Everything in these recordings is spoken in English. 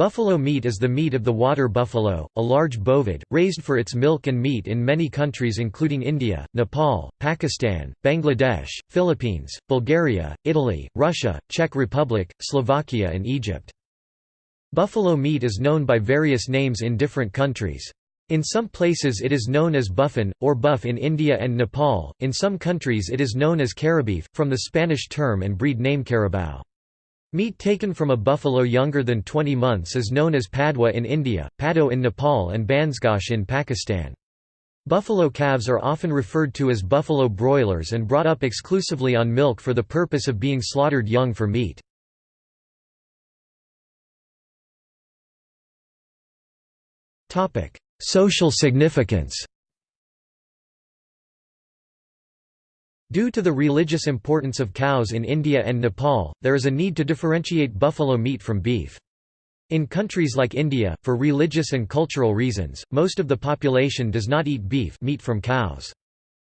Buffalo meat is the meat of the water buffalo, a large bovid, raised for its milk and meat in many countries including India, Nepal, Pakistan, Bangladesh, Philippines, Bulgaria, Italy, Russia, Czech Republic, Slovakia and Egypt. Buffalo meat is known by various names in different countries. In some places it is known as buffin, or buff in India and Nepal, in some countries it is known as carabeef, from the Spanish term and breed name carabao. Meat taken from a buffalo younger than 20 months is known as padwa in India, pado in Nepal and bansgosh in Pakistan. Buffalo calves are often referred to as buffalo broilers and brought up exclusively on milk for the purpose of being slaughtered young for meat. Social significance Due to the religious importance of cows in India and Nepal, there is a need to differentiate buffalo meat from beef. In countries like India, for religious and cultural reasons, most of the population does not eat beef meat from cows.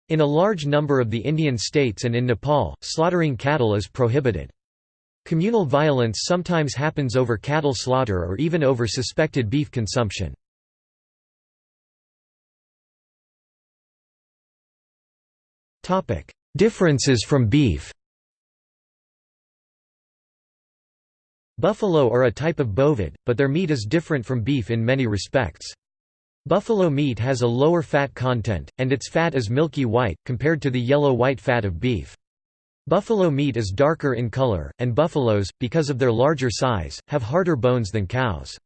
In a large number of the Indian states and in Nepal, slaughtering cattle is prohibited. Communal violence sometimes happens over cattle slaughter or even over suspected beef consumption. Differences from beef Buffalo are a type of bovid, but their meat is different from beef in many respects. Buffalo meat has a lower fat content, and its fat is milky white, compared to the yellow-white fat of beef. Buffalo meat is darker in color, and buffaloes, because of their larger size, have harder bones than cows.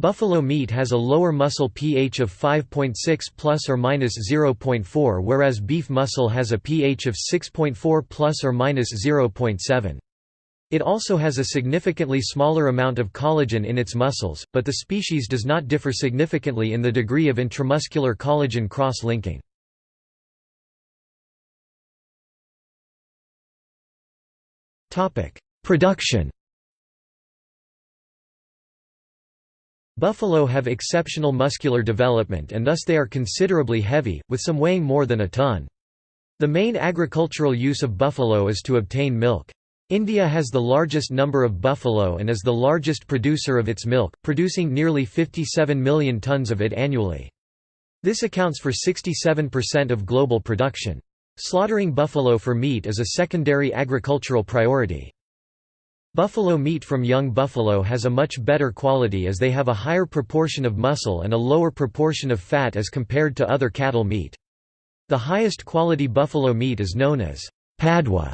Buffalo meat has a lower muscle pH of 5.6 plus or minus 0.4 whereas beef muscle has a pH of 6.4 plus or minus 0.7. It also has a significantly smaller amount of collagen in its muscles, but the species does not differ significantly in the degree of intramuscular collagen cross-linking. Production Buffalo have exceptional muscular development and thus they are considerably heavy, with some weighing more than a ton. The main agricultural use of buffalo is to obtain milk. India has the largest number of buffalo and is the largest producer of its milk, producing nearly 57 million tons of it annually. This accounts for 67% of global production. Slaughtering buffalo for meat is a secondary agricultural priority. Buffalo meat from young buffalo has a much better quality as they have a higher proportion of muscle and a lower proportion of fat as compared to other cattle meat. The highest quality buffalo meat is known as padwa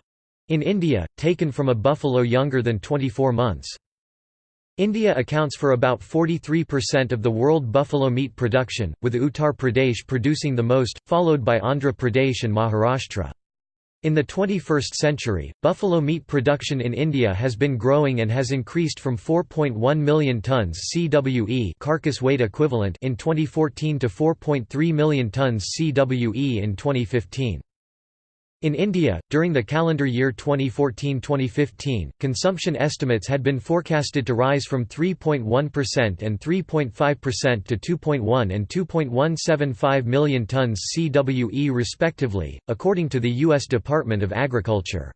in India, taken from a buffalo younger than 24 months. India accounts for about 43% of the world buffalo meat production, with Uttar Pradesh producing the most, followed by Andhra Pradesh and Maharashtra. In the 21st century, buffalo meat production in India has been growing and has increased from 4.1 million tons CWE carcass weight equivalent in 2014 to 4.3 million tons CWE in 2015. In India, during the calendar year 2014-2015, consumption estimates had been forecasted to rise from 3.1% and 3.5% to 2.1 and 2.175 million tons CWE respectively, according to the U.S. Department of Agriculture.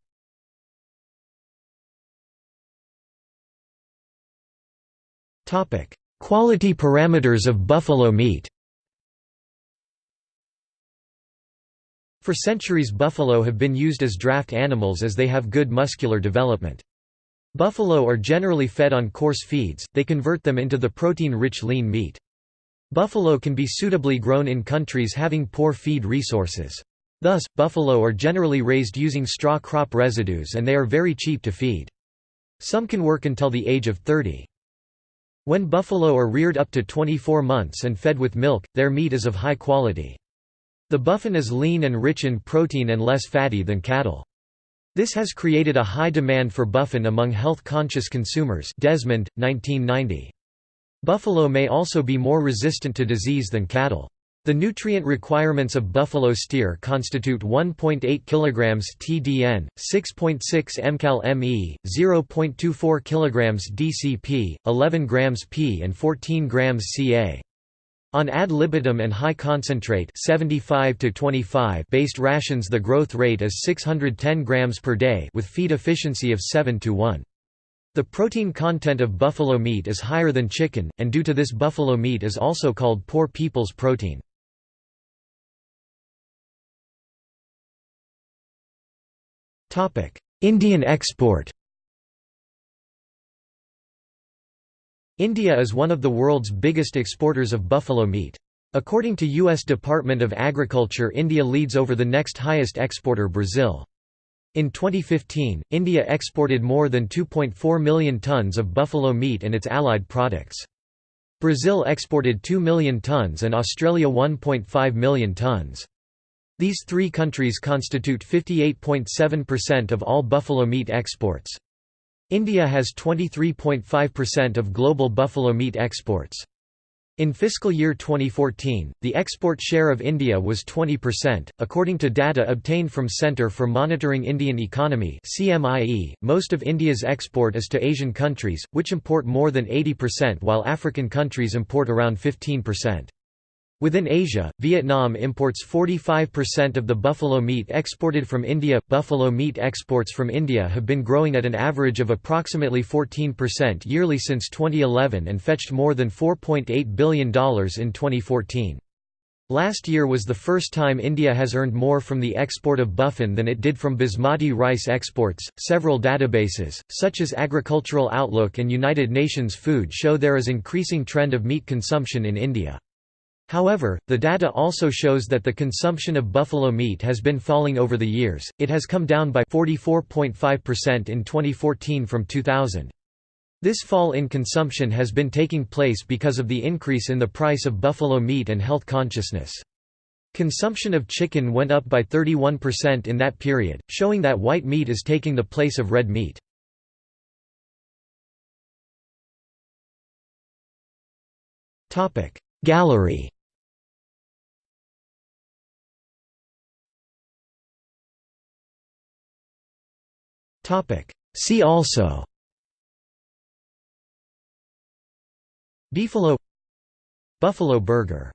Quality parameters of buffalo meat For centuries buffalo have been used as draft animals as they have good muscular development. Buffalo are generally fed on coarse feeds, they convert them into the protein-rich lean meat. Buffalo can be suitably grown in countries having poor feed resources. Thus, buffalo are generally raised using straw crop residues and they are very cheap to feed. Some can work until the age of 30. When buffalo are reared up to 24 months and fed with milk, their meat is of high quality. The buffin is lean and rich in protein and less fatty than cattle. This has created a high demand for buffin among health-conscious consumers Desmond, 1990. Buffalo may also be more resistant to disease than cattle. The nutrient requirements of buffalo steer constitute 1.8 kg TDN, 6.6 mcal Me, 0.24 kg DCP, 11 g P and 14 g Ca. On ad libitum and high concentrate 75 to 25 based rations the growth rate is 610 grams per day with feed efficiency of 7 to 1. The protein content of buffalo meat is higher than chicken, and due to this buffalo meat is also called poor people's protein. Indian export India is one of the world's biggest exporters of buffalo meat. According to U.S. Department of Agriculture India leads over the next highest exporter Brazil. In 2015, India exported more than 2.4 million tons of buffalo meat and its allied products. Brazil exported 2 million tons and Australia 1.5 million tons. These three countries constitute 58.7% of all buffalo meat exports. India has 23.5% of global buffalo meat exports. In fiscal year 2014, the export share of India was 20%, according to data obtained from Centre for Monitoring Indian Economy (CMIE). Most of India's export is to Asian countries, which import more than 80% while African countries import around 15%. Within Asia, Vietnam imports 45% of the buffalo meat exported from India. Buffalo meat exports from India have been growing at an average of approximately 14% yearly since 2011 and fetched more than $4.8 billion in 2014. Last year was the first time India has earned more from the export of buffin than it did from basmati rice exports. Several databases, such as Agricultural Outlook and United Nations Food, show there is increasing trend of meat consumption in India. However, the data also shows that the consumption of buffalo meat has been falling over the years, it has come down by 44.5% in 2014 from 2000. This fall in consumption has been taking place because of the increase in the price of buffalo meat and health consciousness. Consumption of chicken went up by 31% in that period, showing that white meat is taking the place of red meat. Gallery See also. Beefalo Buffalo burger